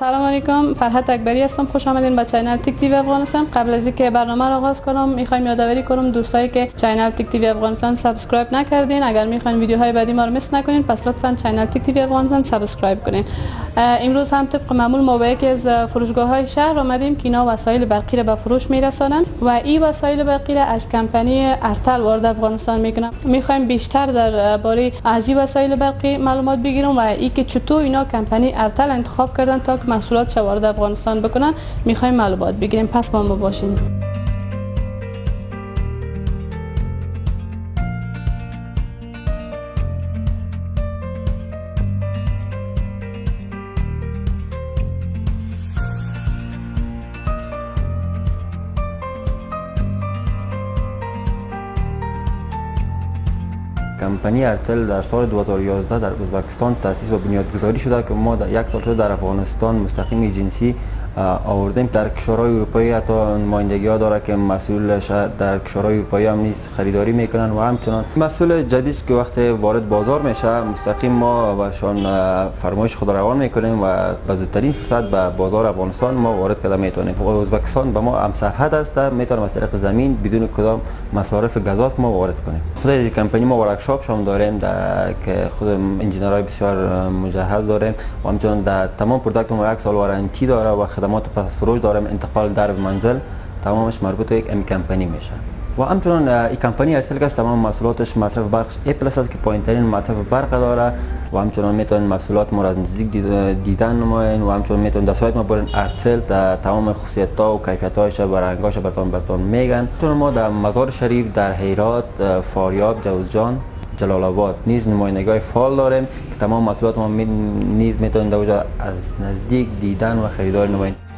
سلام علیکم فرحت اکبری هستم خوش آمدین به channel تیک تیوی افغانستان. قبل از اینکه برنامه را آغاز کنم می‌خوایم یادآوری کنم دوستایی که channel تیک تیوی افغانستان subscribe نکردین. اگر می‌خواین ویدیوهای بعدی ما رو miss نکنین پس لطفا channel تیک تیوی افغانستان subscribe کنین. امروز هم طبق معمول ما به یکی از فروشگاه های شهر آمدیم که اینا وسایل برقی را به فروش میرسانند و این وسایل برقی را از کمپانی ارتل وارد افغانستان می‌کنن می‌خوایم بیشتر در باره از این وسایل برقی معلومات بگیرم و ای که چطور اینا کمپانی ارتل انتخاب کردن تا محصولات وارد افغانستان بکنن می‌خوایم معلومات بگیریم. پس با ما باشین. کمپانی ارتل در سال 2011 در ازبکستان تاسیس و بنیادگذاری شده که ما در یک سال در افغانستان مستقیم جنسی آوردیم در کشورهای اروپایی حتی نمایندگی ها داره که مسئولش در کشورهای اروپایی هم نیست خریداری می‌کنن و همچنان. مسئول جدید که وقت وارد بازار میشه مستقیم ما بهشان فرمایش خود روان می‌کنیم و به زودترین فرصت به بازار افغانستان ما وارد کده می‌تونیم. ازبکستان به ما هم سرحد است می‌تونیم از طریق زمین بدون کدام مصارف گزاف ما وارد کنیم. خود کمپانی ما ورکشاپ شام داریم در که خود انجینرهای بسیار مجهز داریم و همچنان در تمام product ما یک سال warranty داره و خدمات پس فروش دارم انتقال در منزل تمامش مربوط به یک ام کمپانی میشه. و همچنان این کمپانی ارسل که تمام محصولاتش مصرف برق A plus است که پایین ترین مصرف برق داره و همچنان می‌تونن محصولات ما از نزدیک دیدن نماین و همچنان می‌تونن در سایت ما برن ارسل در تمام خصوصیت ها و کیفیت هایش و رنگاش برتون برتون میگن. چون ما در مزار شریف در هرات فاریاب جوزجان جلال آباد نیز نمایندگی فعال داریم که تمام محصولات ما نیز می‌تونن از نزدیک دیدن و خریدار نمایند.